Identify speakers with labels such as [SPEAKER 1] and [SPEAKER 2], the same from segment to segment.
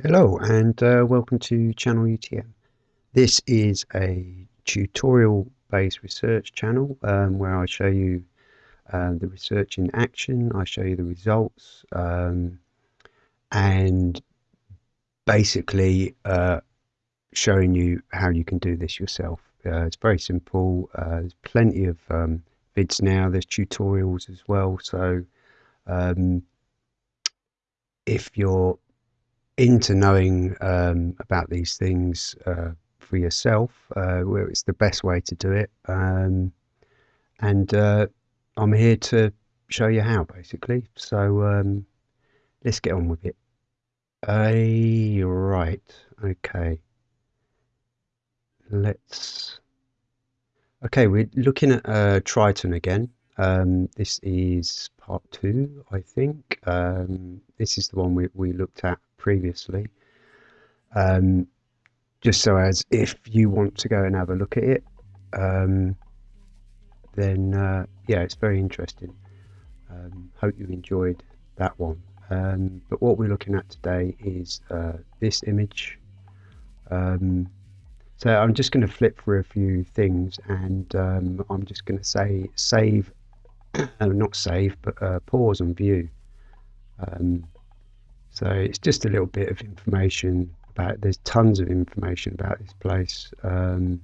[SPEAKER 1] Hello and uh, welcome to Channel UTM. This is a tutorial based research channel um, where I show you uh, the research in action, I show you the results um, and basically uh, showing you how you can do this yourself. Uh, it's very simple, uh, there's plenty of um, vids now, there's tutorials as well so um, if you're into knowing um, about these things uh, for yourself, uh, where it's the best way to do it. Um, and uh, I'm here to show you how, basically. So um, let's get on with it. Uh, right, okay. Let's. Okay, we're looking at uh, Triton again. Um, this is part two, I think. Um, this is the one we, we looked at previously. Um, just so as if you want to go and have a look at it, um, then uh, yeah, it's very interesting. Um, hope you enjoyed that one. Um, but what we're looking at today is uh, this image. Um, so I'm just going to flip through a few things and um, I'm just going to say save, not save, but uh, pause and view. Um, so it's just a little bit of information about. There's tons of information about this place. Um,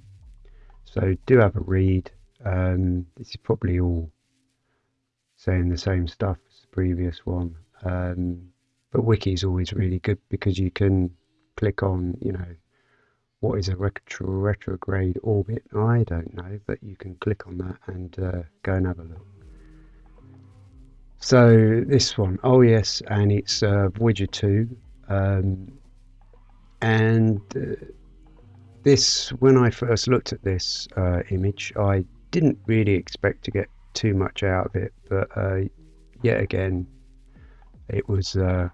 [SPEAKER 1] so do have a read. Um, this is probably all saying the same stuff as the previous one. Um, but wiki is always really good because you can click on, you know, what is a retro retrograde orbit? I don't know, but you can click on that and uh, go and have a look. So this one, oh yes, and it's uh, Voyager 2. Um, and uh, this, when I first looked at this uh, image, I didn't really expect to get too much out of it, but uh, yet again, it was, uh,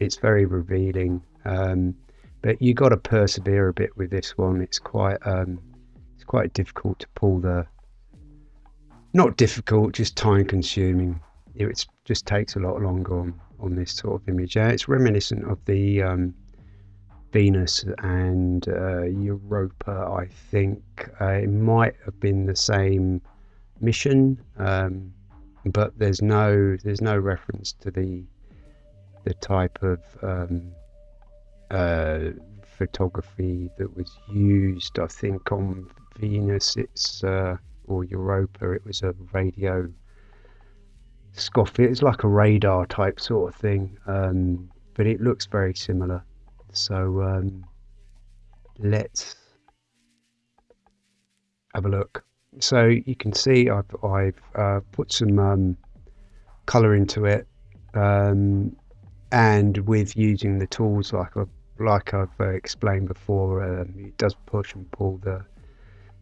[SPEAKER 1] it's very revealing. Um, but you got to persevere a bit with this one. It's quite, um, it's quite difficult to pull the, not difficult, just time consuming it just takes a lot longer on, on this sort of image. It's reminiscent of the um, Venus and uh, Europa, I think. Uh, it might have been the same mission, um, but there's no there's no reference to the the type of um, uh, photography that was used. I think on Venus, it's uh, or Europa, it was a radio Scoffy. It's like a radar type sort of thing, um, but it looks very similar. So um, let's have a look. So you can see I've, I've uh, put some um, color into it, um, and with using the tools like I've, like I've uh, explained before, um, it does push and pull the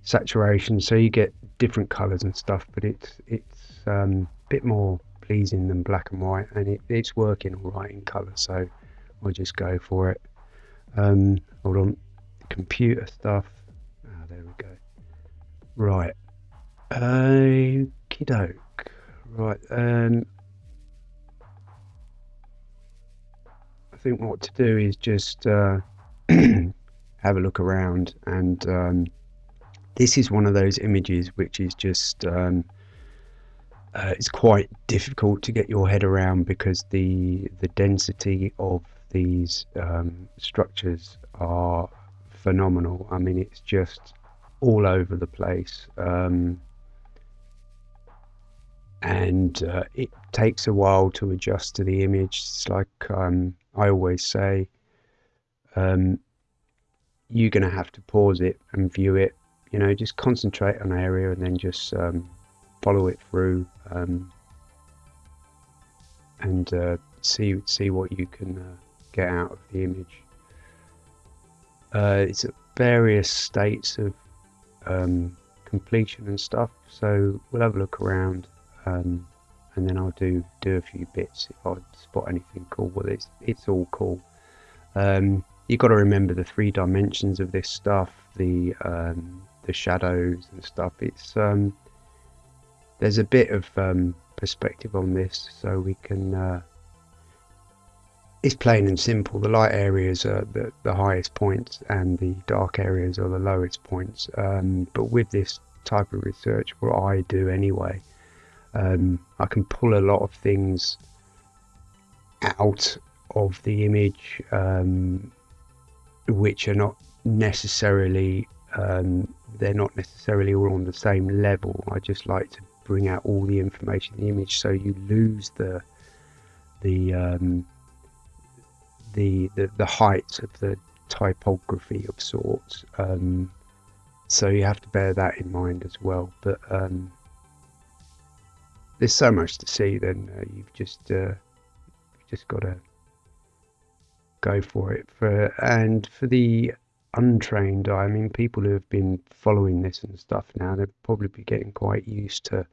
[SPEAKER 1] saturation, so you get different colors and stuff. But it's it's um, bit more pleasing than black and white and it, it's working all right in color so I'll just go for it. Um, hold on. Computer stuff. Ah, there we go. Right. Okie doke. Right um, I think what to do is just uh, have a look around and um, this is one of those images which is just um, uh, it's quite difficult to get your head around because the the density of these um, structures are phenomenal. I mean, it's just all over the place, um, and uh, it takes a while to adjust to the image. It's like um, I always say, um, you're going to have to pause it and view it. You know, just concentrate on an area and then just um, follow it through um, and uh, see see what you can uh, get out of the image. Uh, it's at various states of um, completion and stuff, so we'll have a look around um, and then I'll do do a few bits if I spot anything cool. Well, it's it's all cool. Um, you've got to remember the three dimensions of this stuff, the um, the shadows and stuff. It's um, there's a bit of um, perspective on this so we can uh, it's plain and simple. The light areas are the, the highest points and the dark areas are the lowest points. Um, but with this type of research, what I do anyway, um, I can pull a lot of things out of the image um, which are not necessarily um, they're not necessarily all on the same level. I just like to bring out all the information in the image so you lose the the um, the, the the height of the topography of sorts. Um, so you have to bear that in mind as well. But um, there's so much to see. Then uh, you've just uh, just got to go for it. For and for the untrained I mean, people who have been following this and stuff now, they'll probably be getting quite used to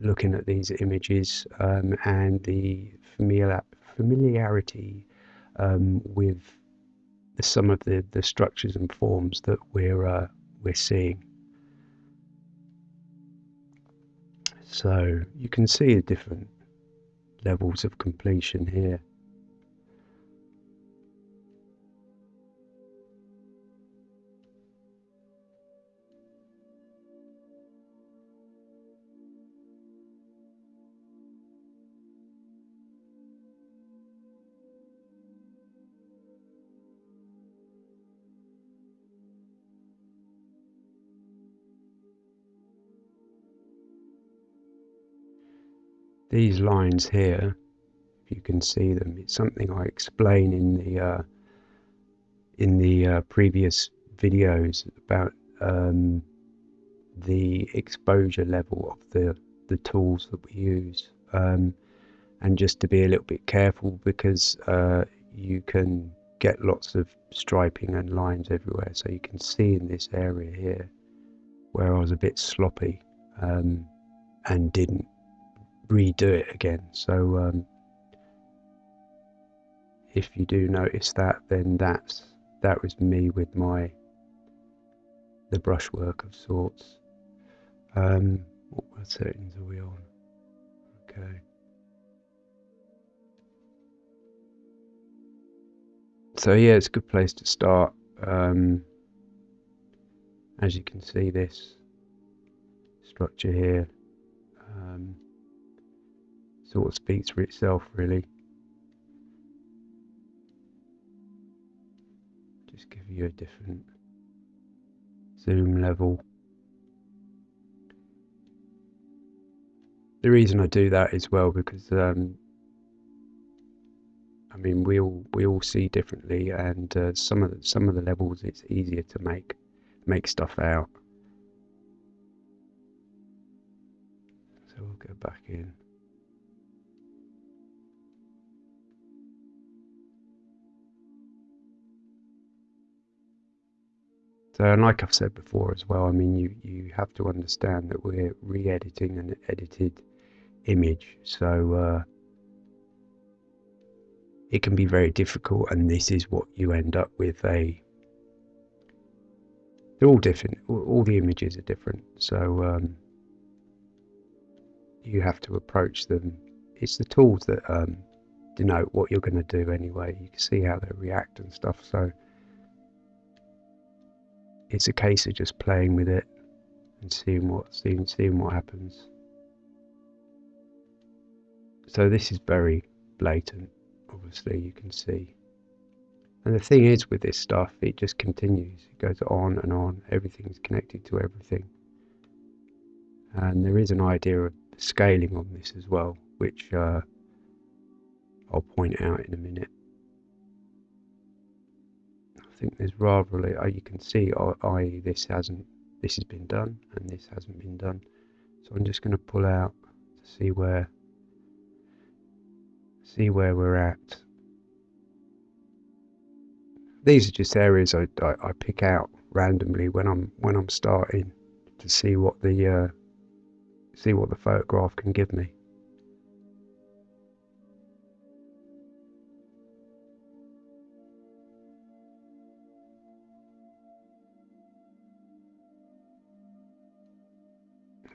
[SPEAKER 1] looking at these images um, and the familiar, familiarity um, with some of the, the structures and forms that we're uh, we're seeing. So you can see the different levels of completion here. These lines here, if you can see them, it's something I explain in the uh, in the uh, previous videos about um, the exposure level of the the tools that we use, um, and just to be a little bit careful because uh, you can get lots of striping and lines everywhere. So you can see in this area here where I was a bit sloppy um, and didn't redo it again. So um, if you do notice that, then that's that was me with my the brushwork of sorts. Um, what settings are we on? Okay. So yeah, it's a good place to start. Um, as you can see, this structure here. Sort of speaks for itself, really. Just give you a different zoom level. The reason I do that as well because um, I mean we all we all see differently, and uh, some of the, some of the levels it's easier to make make stuff out. So we'll go back in. And like I've said before as well, I mean, you, you have to understand that we're re editing an edited image. So, uh, it can be very difficult, and this is what you end up with a. They're all different, all the images are different. So, um, you have to approach them. It's the tools that um, denote what you're going to do anyway. You can see how they react and stuff. So, it's a case of just playing with it and seeing what seeing seeing what happens. So this is very blatant, obviously you can see. And the thing is with this stuff, it just continues. It goes on and on. Everything's connected to everything. And there is an idea of scaling on this as well, which uh, I'll point out in a minute. I think there's rather uh, you can see i.e. this hasn't this has been done and this hasn't been done. So I'm just going to pull out to see where see where we're at. These are just areas I, I, I pick out randomly when I'm when I'm starting to see what the uh, see what the photograph can give me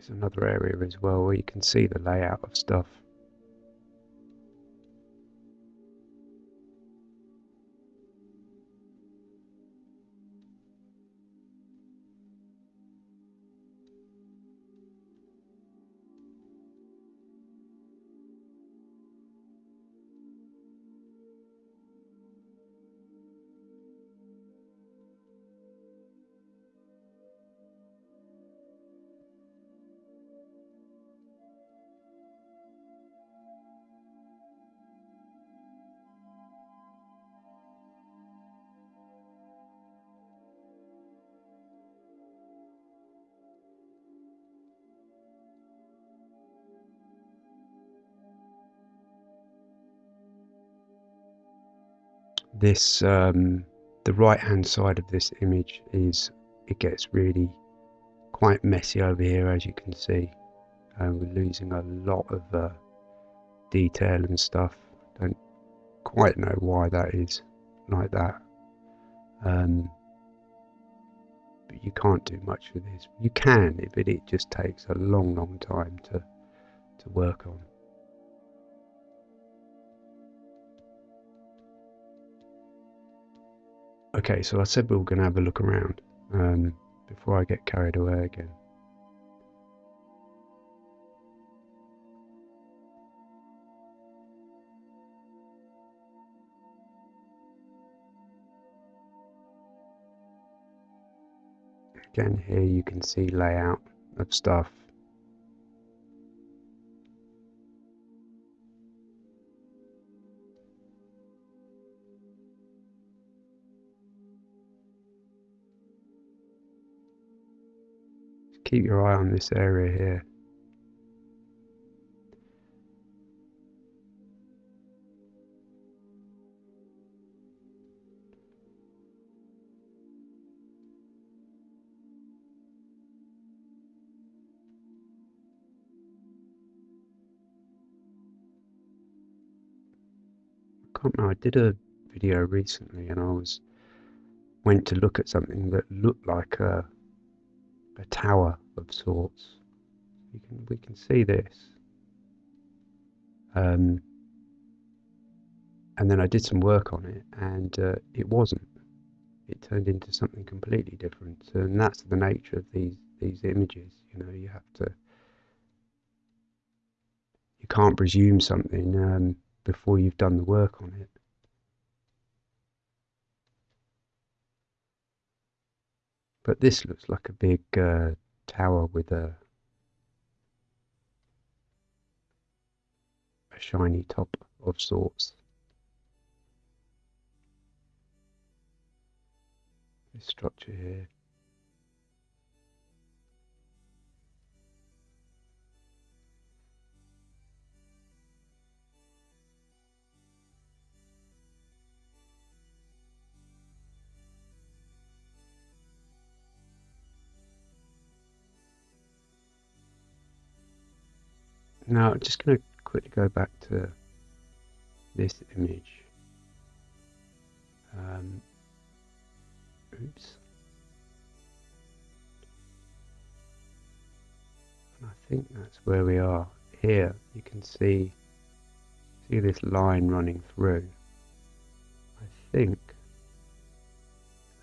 [SPEAKER 1] There's another area as well where you can see the layout of stuff. This um, the right hand side of this image is it gets really quite messy over here as you can see. Uh, we're losing a lot of uh, detail and stuff. Don't quite know why that is like that. Um, but you can't do much with this. You can but it just takes a long long time to to work on Okay, so I said we were going to have a look around um, before I get carried away again. Again, here you can see layout of stuff keep your eye on this area here. I can't know, I did a video recently and I was went to look at something that looked like a a tower of sorts. You can we can see this. Um, and then I did some work on it, and uh, it wasn't. It turned into something completely different, and that's the nature of these these images. You know, you have to. You can't presume something um, before you've done the work on it. But this looks like a big uh, tower with a a shiny top of sorts. This structure here. Now, I'm just going to quickly go back to this image. Um, oops. And I think that's where we are. Here, you can see see this line running through. I think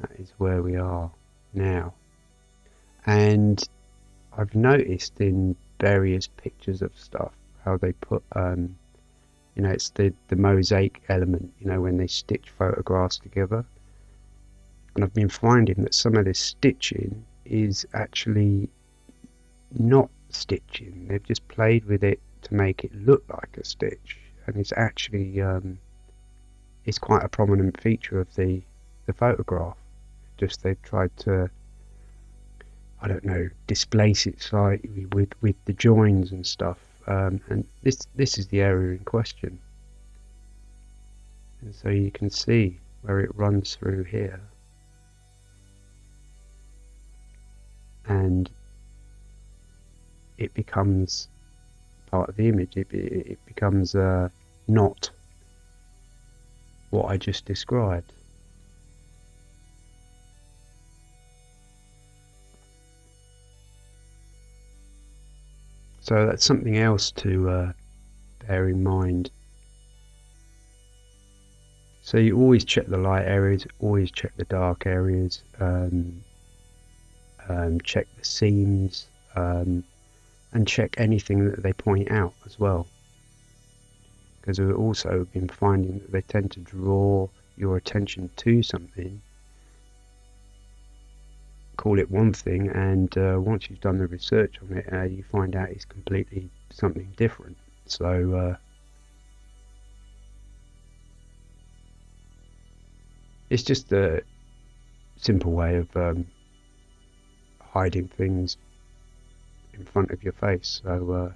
[SPEAKER 1] that is where we are now. And I've noticed in various pictures of stuff. How they put, um, you know, it's the the mosaic element. You know, when they stitch photographs together. And I've been finding that some of this stitching is actually not stitching. They've just played with it to make it look like a stitch, and it's actually um, it's quite a prominent feature of the the photograph. Just they've tried to I don't know, displace it slightly with, with the joins and stuff. Um, and this this is the area in question. And so you can see where it runs through here. And it becomes part of the image. It, it, becomes uh, not what I just described. So that's something else to uh, bear in mind. So you always check the light areas, always check the dark areas, um, um, check the seams, um, and check anything that they point out as well. Because we've also been finding that they tend to draw your attention to something call it one thing, and uh, once you've done the research on it, uh, you find out it's completely something different. So, uh, it's just a simple way of um, hiding things in front of your face. So, uh,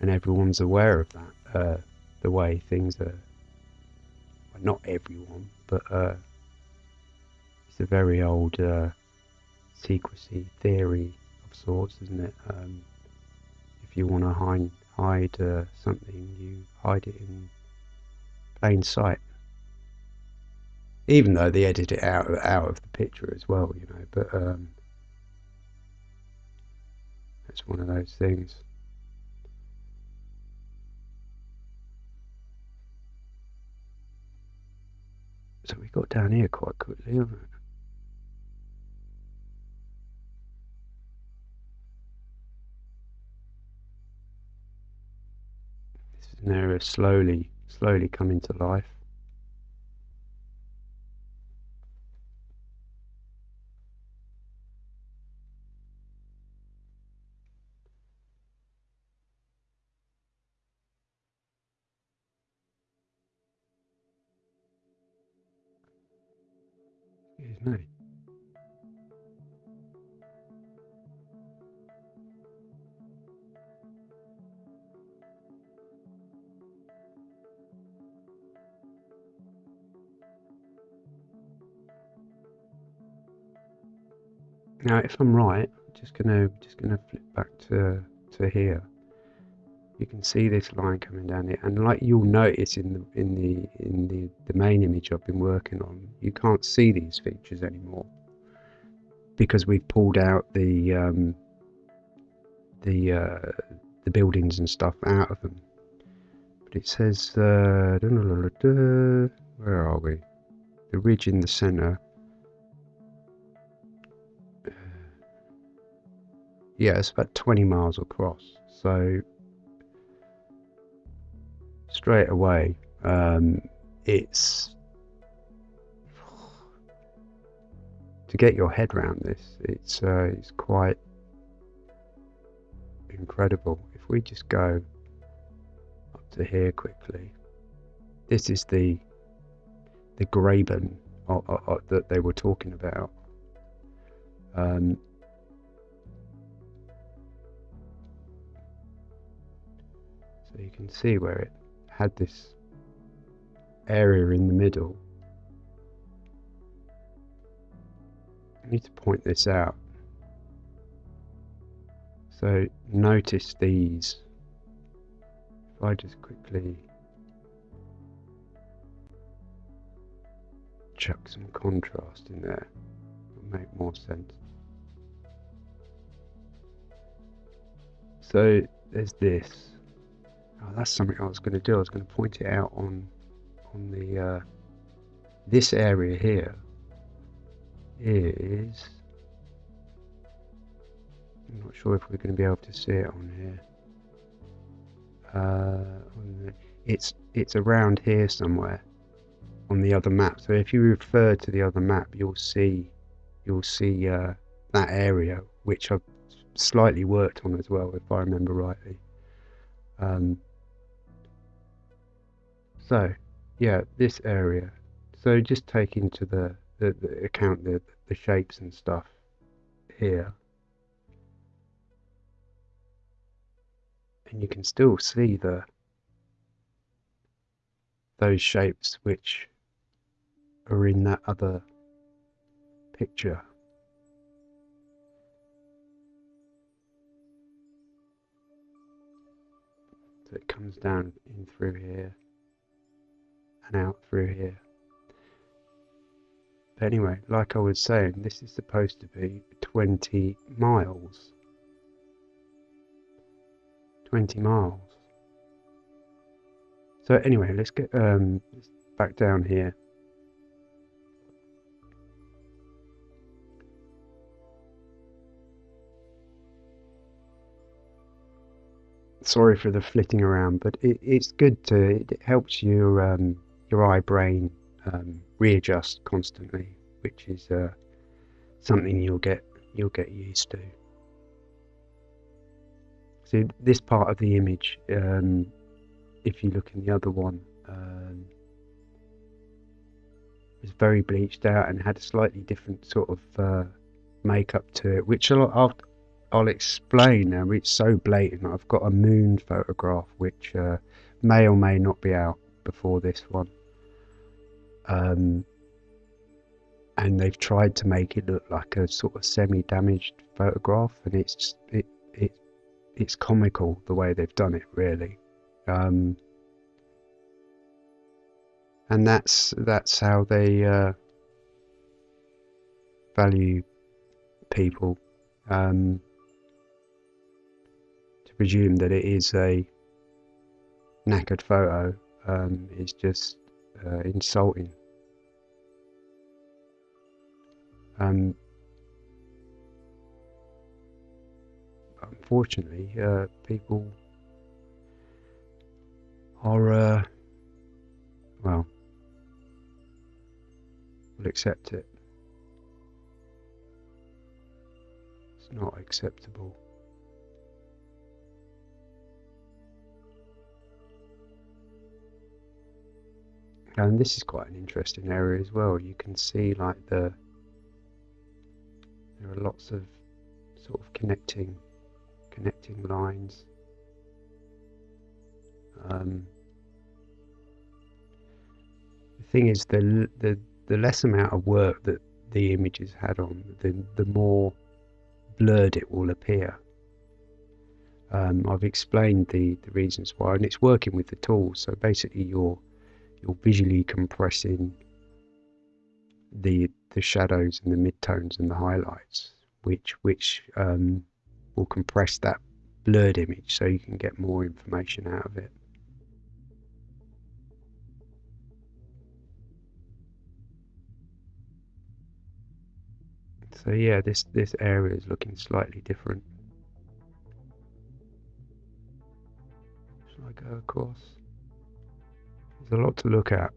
[SPEAKER 1] and everyone's aware of that. Uh, the way things are. Well, not everyone, but uh, it's a very old uh, secrecy theory of sorts, isn't it? Um, if you want to hide hide uh, something, you hide it in plain sight. Even though they edit it out out of the picture as well, you know, but um, it's one of those things. So we got down here quite quickly. This is an area slowly, slowly coming to life. Now, if I'm right, just gonna just gonna flip back to to here. You can see this line coming down here, and like you'll notice in the in the in the the main image I've been working on, you can't see these features anymore because we've pulled out the um, the uh, the buildings and stuff out of them. But it says, uh, where are we? The ridge in the centre yeah, it's about 20 miles across. So straight away, um, it's to get your head around this. It's uh, it's quite incredible. If we just go up to here quickly, this is the the graben uh, uh, uh, that they were talking about. Um, So you can see where it had this area in the middle. I need to point this out. So notice these. If I just quickly chuck some contrast in there, it'll make more sense. So there's this. Oh, that's something I was going to do. I was going to point it out on on the uh, this area here is. I'm not sure if we're going to be able to see it on here. Uh, it's it's around here somewhere on the other map. So if you refer to the other map, you'll see you'll see uh, that area, which I've slightly worked on as well, if I remember rightly. Um, so, yeah, this area. So just take into the, the, the account the, the shapes and stuff here. And you can still see the those shapes which are in that other picture. So it comes down in through here and out through here. But anyway, like I was saying, this is supposed to be 20 miles. 20 miles. So anyway, let's get um, back down here. Sorry for the flitting around, but it, it's good to, it helps you um, your eye brain um, readjust constantly, which is uh, something you'll get you'll get used to. So this part of the image, um, if you look in the other one, um, was very bleached out and had a slightly different sort of uh, makeup to it, which I'll, I'll I'll explain now. It's so blatant. I've got a moon photograph which uh, may or may not be out before this one. Um, and they've tried to make it look like a sort of semi-damaged photograph, and it's just, it it it's comical the way they've done it, really. Um, and that's that's how they uh, value people. Um, to presume that it is a knackered photo um, is just insulting. Um, unfortunately, uh, people are, uh, well, will accept it. It's not acceptable. And this is quite an interesting area as well. You can see like the there are lots of sort of connecting connecting lines. Um, the thing is, the the the less amount of work that the image is had on, the the more blurred it will appear. Um, I've explained the the reasons why, and it's working with the tools. So basically, you're you're visually compressing the the shadows and the midtones and the highlights, which which um, will compress that blurred image so you can get more information out of it. So yeah, this this area is looking slightly different. Shall I go across? There's a lot to look at.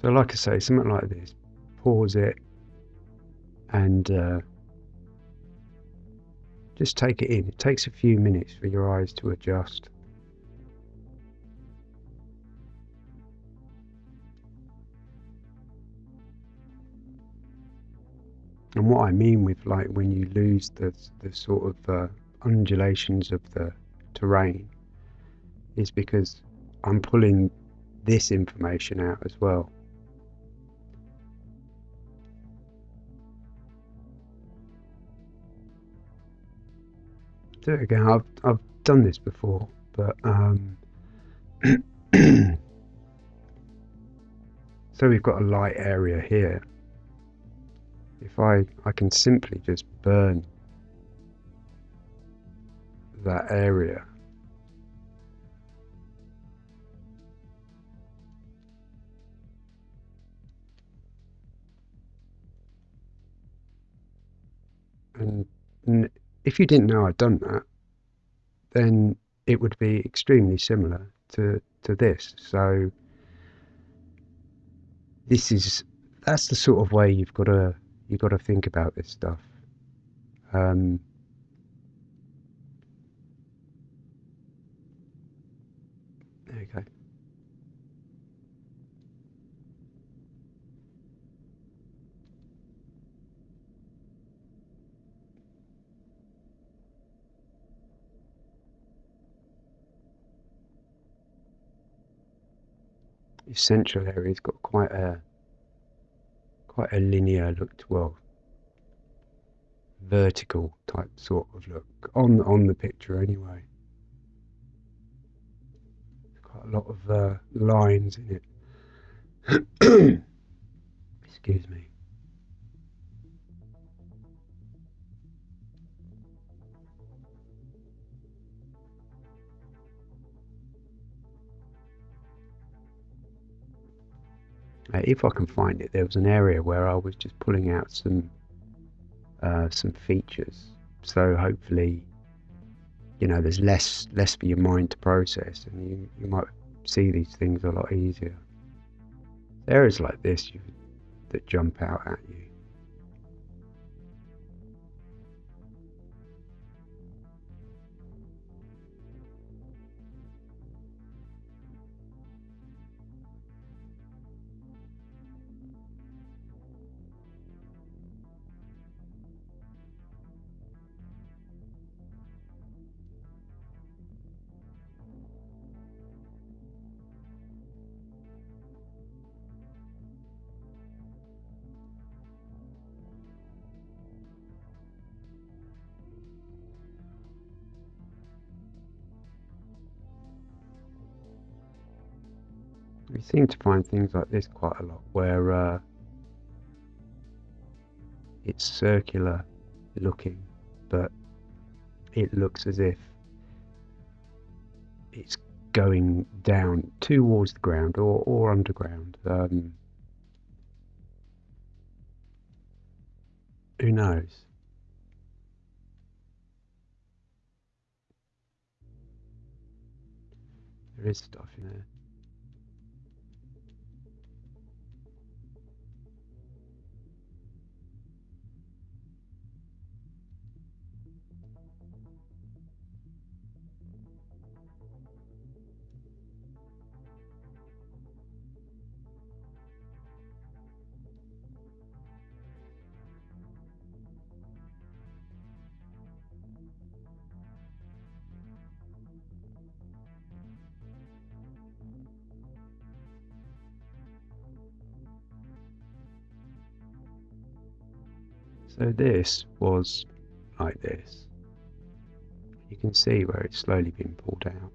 [SPEAKER 1] So, like I say, something like this, pause it and uh, just take it in. It takes a few minutes for your eyes to adjust. And what I mean with like when you lose the the sort of uh, undulations of the terrain is because I'm pulling this information out as well. do it again. I've I've done this before, but um, so we've got a light area here. If I I can simply just burn that area. And if you didn't know I'd done that, then it would be extremely similar to to this. So this is that's the sort of way you've got to you've got to think about this stuff. Um, there you go. central area's got quite a quite a linear look to, well vertical type sort of look on on the picture anyway. Quite a lot of uh, lines in it. Excuse me Uh, if I can find it, there was an area where I was just pulling out some uh, some features. So hopefully, you know, there's less less for your mind to process, and you you might see these things a lot easier. Areas like this you, that jump out at you. Seem to find things like this quite a lot where uh, it's circular looking, but it looks as if it's going down towards the ground or, or underground. Um, who knows? There is stuff in there. So this was like this. You can see where it's slowly been pulled out.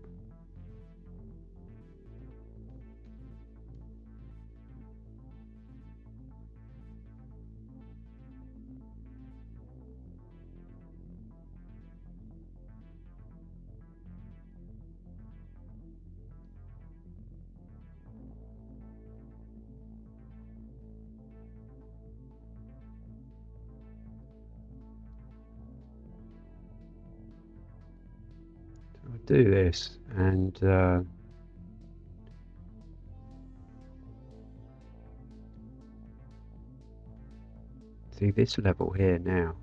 [SPEAKER 1] Do this and uh, see this level here now.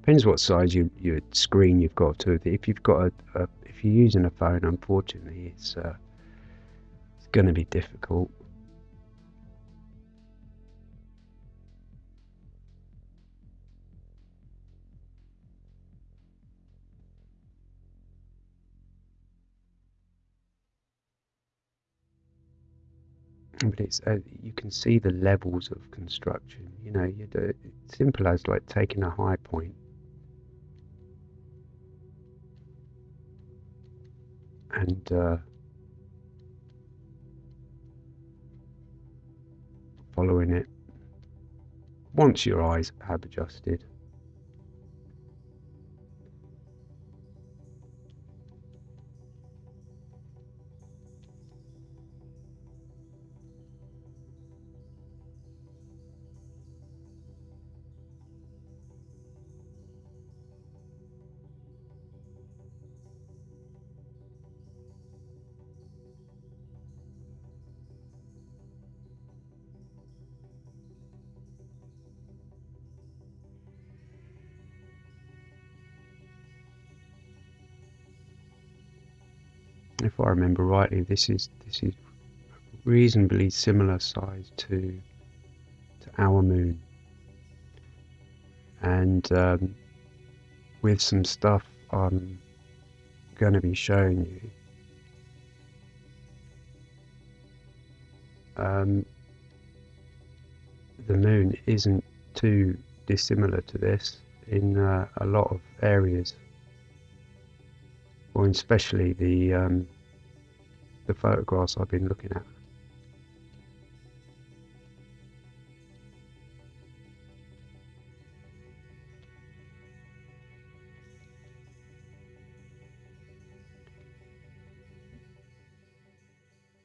[SPEAKER 1] Depends what size you, your screen you've got to. If you've got a, a if you're using a phone unfortunately it's uh, it's going to be difficult but it's uh, you can see the levels of construction. You know, you do, it's simple as like taking a high point and uh, following it once your eyes have adjusted. I remember rightly, this is this is reasonably similar size to to our moon, and um, with some stuff I'm going to be showing you. Um, the moon isn't too dissimilar to this in uh, a lot of areas or especially the um, the photographs I've been looking at.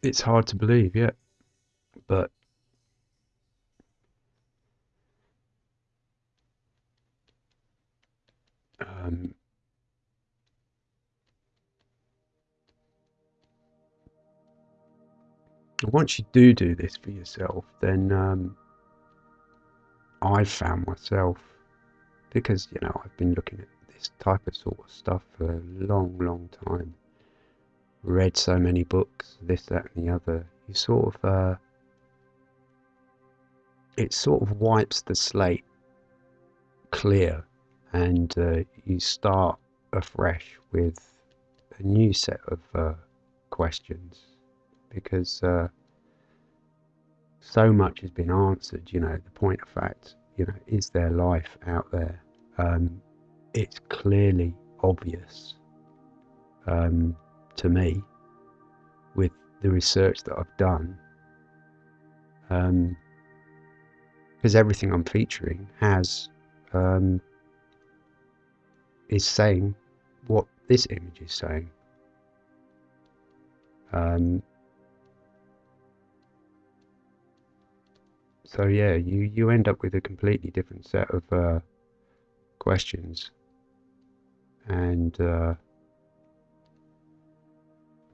[SPEAKER 1] It's hard to believe, yeah, but once you do do this for yourself, then um, I've found myself because you know I've been looking at this type of sort of stuff for a long, long time. Read so many books, this, that, and the other. You sort of, uh, it sort of wipes the slate clear, and uh, you start afresh with a new set of uh, questions because uh, so much has been answered. You know, the point of fact, you know, is there life out there? Um, it's clearly obvious um, to me with the research that I've done Um, because everything I'm featuring has um, is saying what this image is saying. Um, so yeah, you you end up with a completely different set of uh, questions, and uh,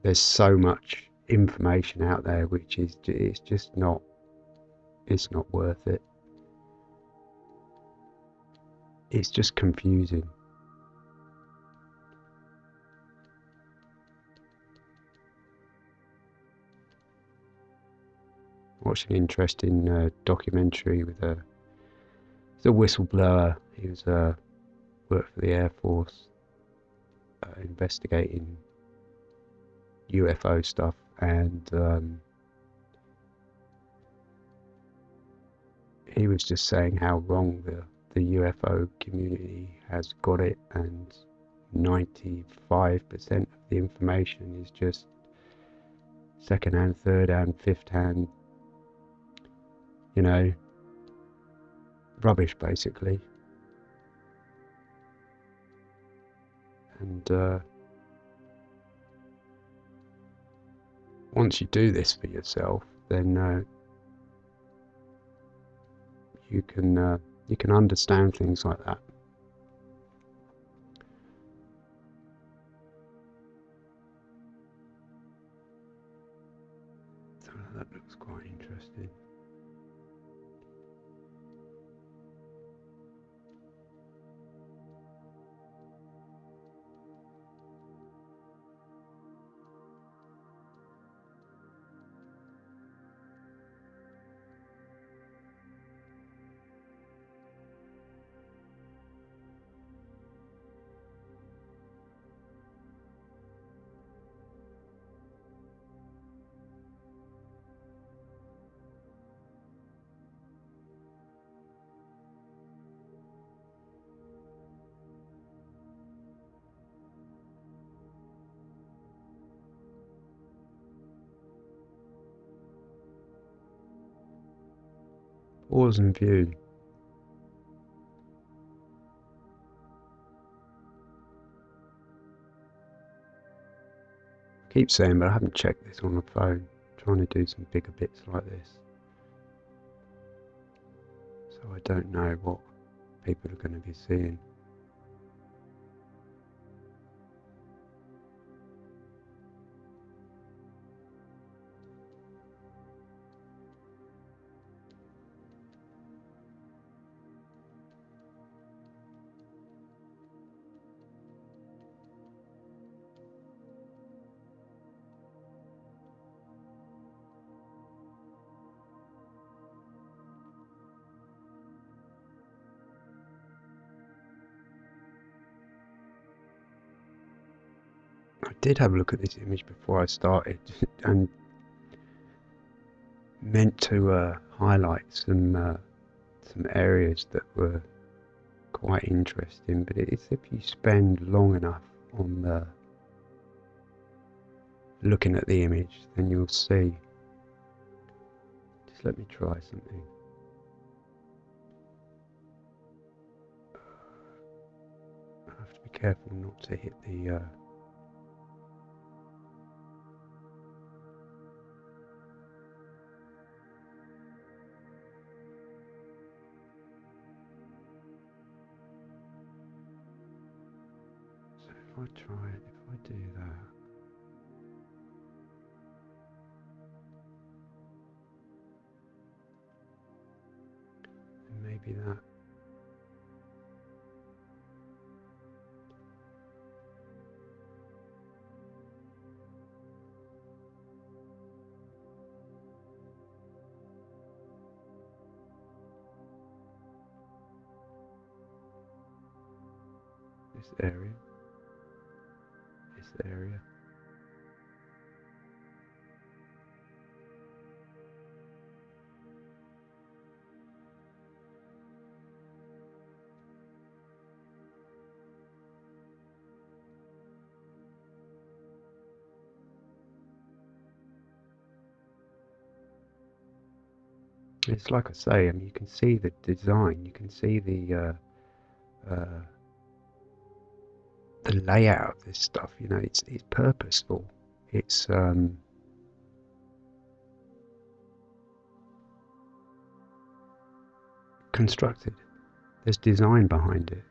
[SPEAKER 1] there's so much information out there which is it's just not it's not worth it. It's just confusing. Watched an interesting uh, documentary with a the whistleblower. He was uh, worked for the Air Force, uh, investigating UFO stuff, and um, he was just saying how wrong the the UFO community has got it, and 95% of the information is just second hand, third hand, fifth hand you know, rubbish basically. And uh, once you do this for yourself, then uh, you can uh, you can understand things like that. Pause and view. I keep saying, but I haven't checked this on the phone. I'm trying to do some bigger bits like this. So I don't know what people are going to be seeing. Did have a look at this image before I started and meant to uh, highlight some uh, some areas that were quite interesting but it's if you spend long enough on the looking at the image then you'll see. Just let me try something. I have to be careful not to hit the uh, I try it, if I do that, then maybe that It's like I say, I mean, you can see the design, you can see the uh, uh, the layout of this stuff. You know, it's it's purposeful. It's um, constructed. There's design behind it.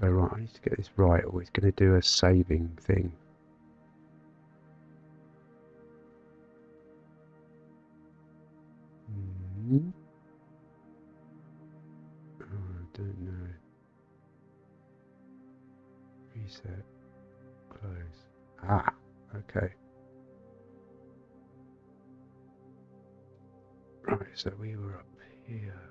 [SPEAKER 1] So right, I need to get this right, or it's going to do a saving thing. Hmm. Oh, I don't know. Reset. Close. Ah, okay. Right, so we were up here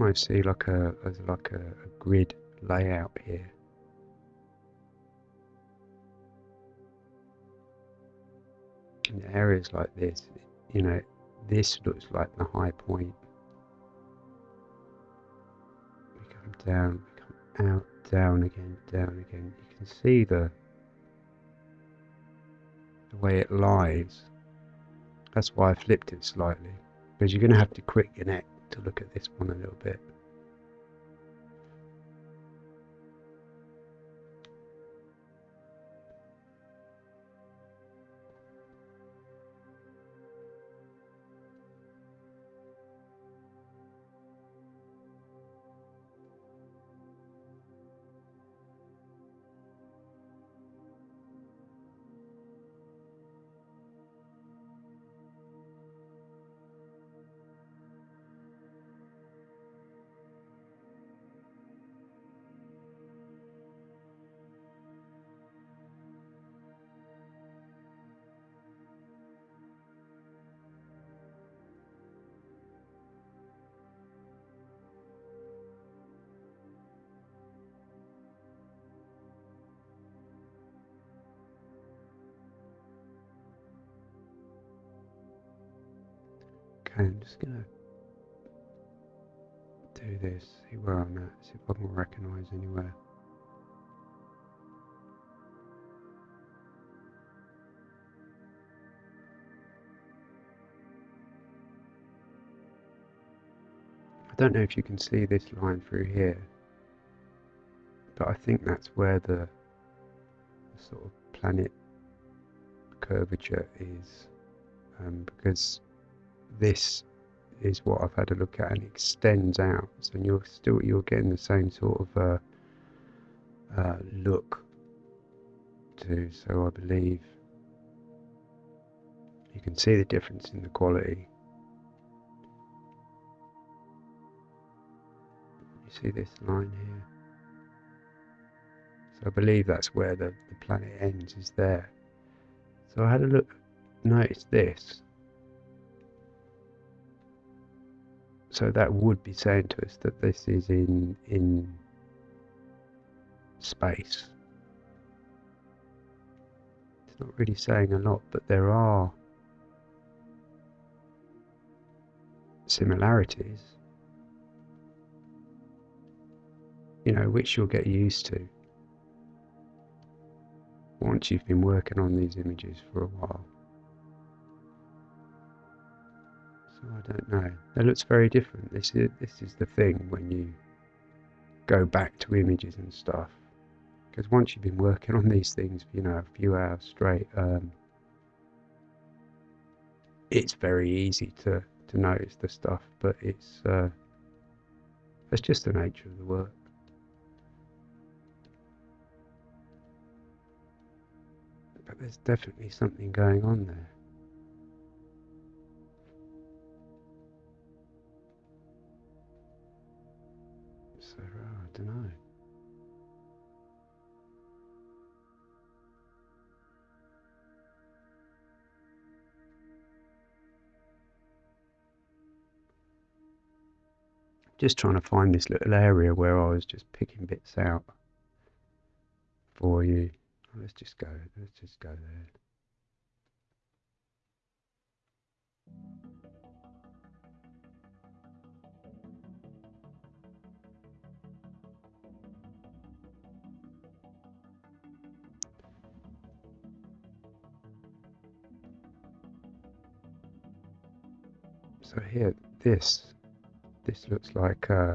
[SPEAKER 1] almost see like a like a, a grid layout here. In areas like this, you know, this looks like the high point. We come down, we come out, down again, down again. You can see the the way it lies. That's why I flipped it slightly. Because you're going to have to quick your neck to look at this one a little bit. I'm just gonna do this, see where I'm at, see if I can recognize anywhere. I don't know if you can see this line through here, but I think that's where the, the sort of planet curvature is, um, because this is what I've had a look at and extends out. So you're still you're getting the same sort of uh, uh, look to. So I believe you can see the difference in the quality. You see this line here. So I believe that's where the, the planet ends is there. So I had a look, notice this. So that would be saying to us that this is in in space. It's not really saying a lot, but there are similarities, you know, which you'll get used to once you've been working on these images for a while. So I don't know. It looks very different. This is this is the thing when you go back to images and stuff. Because once you've been working on these things you know a few hours straight, um, it's very easy to to notice the stuff. But it's uh, that's just the nature of the work. But there's definitely something going on there. to know. Just trying to find this little area where I was just picking bits out for you. Let's just go, let's just go there. So here, this, this looks like uh,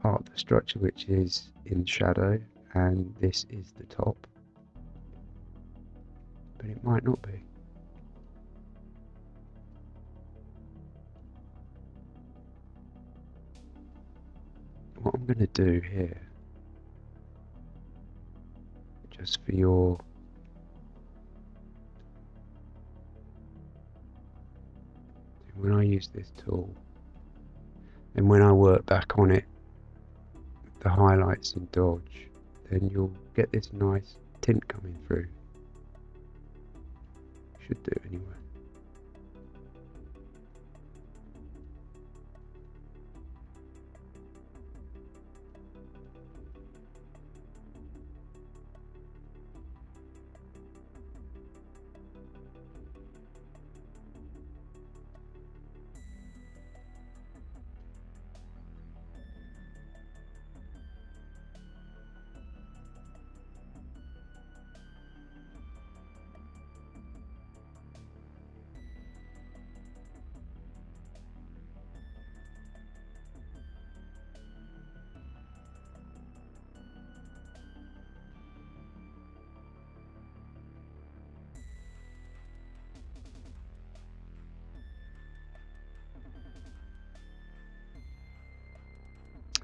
[SPEAKER 1] part of the structure which is in shadow and this is the top. But it might not be. What I'm going to do here, just for your when I use this tool. And when I work back on it the highlights in dodge then you'll get this nice tint coming through. Should do anyway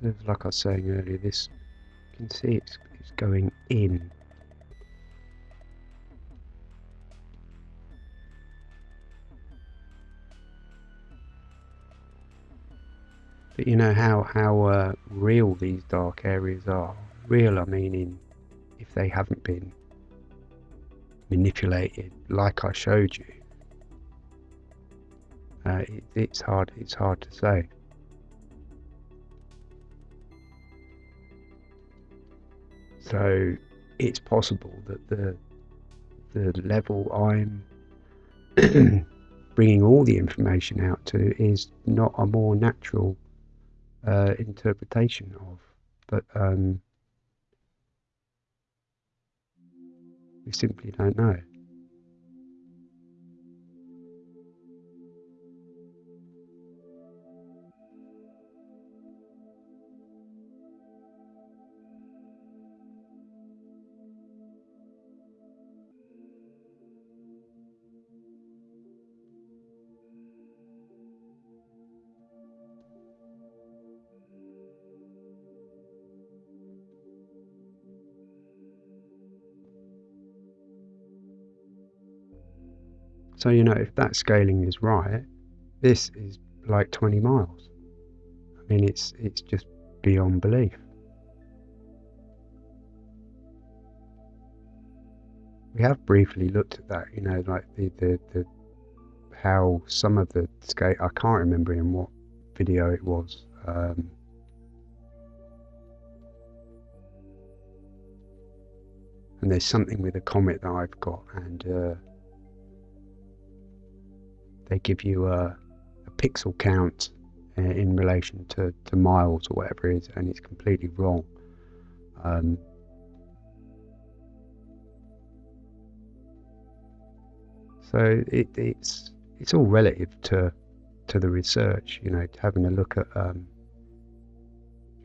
[SPEAKER 1] like I was saying earlier, this you can see it's, it's going in. But you know how how uh, real these dark areas are. Real, I mean, in if they haven't been manipulated, like I showed you. Uh, it, it's hard. It's hard to say. So it's possible that the the level I'm bringing all the information out to is not a more natural uh, interpretation of, but um, we simply don't know. So, you know, if that scaling is right, this is like 20 miles. I mean, it's, it's just beyond belief. We have briefly looked at that, you know, like the, the, the how some of the scale, I can't remember in what video it was. Um, and there's something with a comet that I've got, and uh, they give you a, a pixel count uh, in relation to, to miles or whatever it is, and it's completely wrong. Um, so it, it's it's all relative to to the research, you know, having a look at um,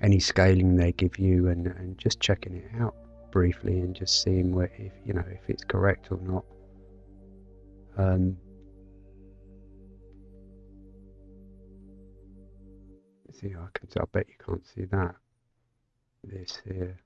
[SPEAKER 1] any scaling they give you and, and just checking it out briefly and just seeing where if you know if it's correct or not. Um, see, I can. I bet you can't see that. This here.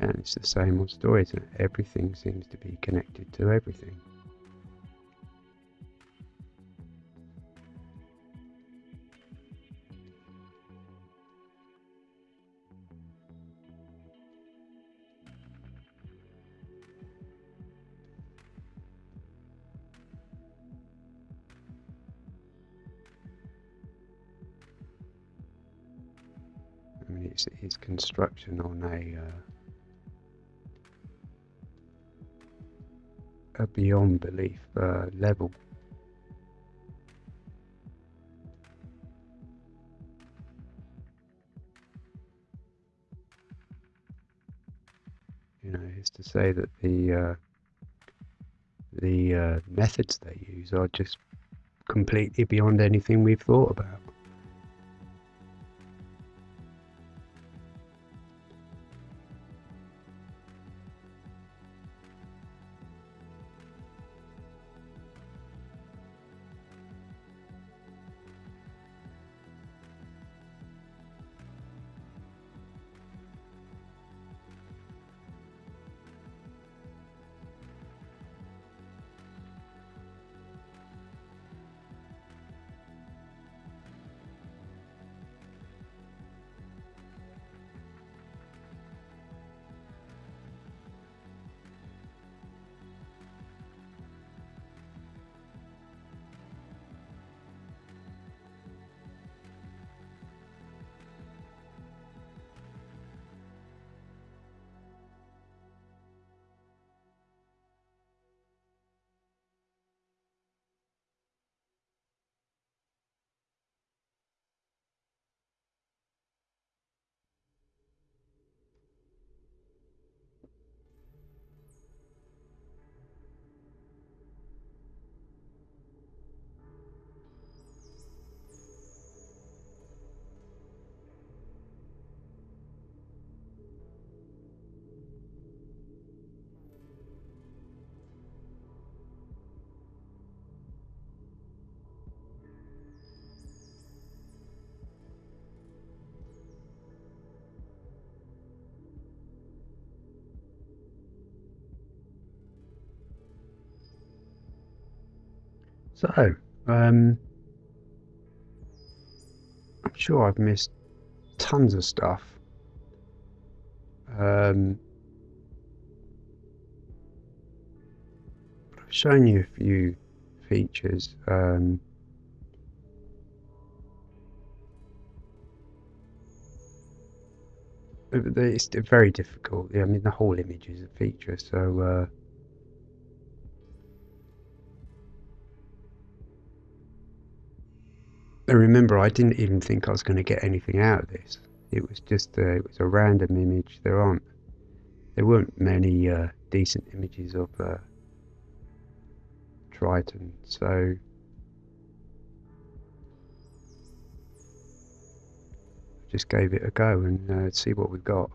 [SPEAKER 1] and it's the same old story, is Everything seems to be connected to everything. I mean, it's, it's construction on a uh, beyond belief uh, level. You know, is to say that the uh, the uh, methods they use are just completely beyond anything we've thought about. So, um, I'm sure I've missed tons of stuff. Um, I've shown you a few features. Um, it's very difficult. I mean, the whole image is a feature, so. Uh, I remember I didn't even think I was going to get anything out of this. It was just a, it was a random image. There aren't there weren't many uh, decent images of uh, Triton, so I just gave it a go and uh, see what we've got.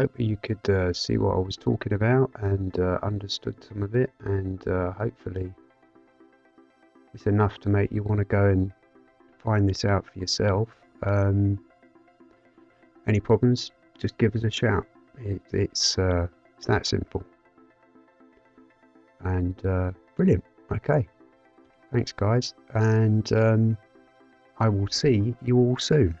[SPEAKER 1] Hope you could uh, see what I was talking about and uh, understood some of it, and uh, hopefully it's enough to make you want to go and find this out for yourself. Um, any problems, just give us a shout. It, it's, uh, it's that simple. And uh, brilliant. Okay. Thanks, guys. And um, I will see you all soon.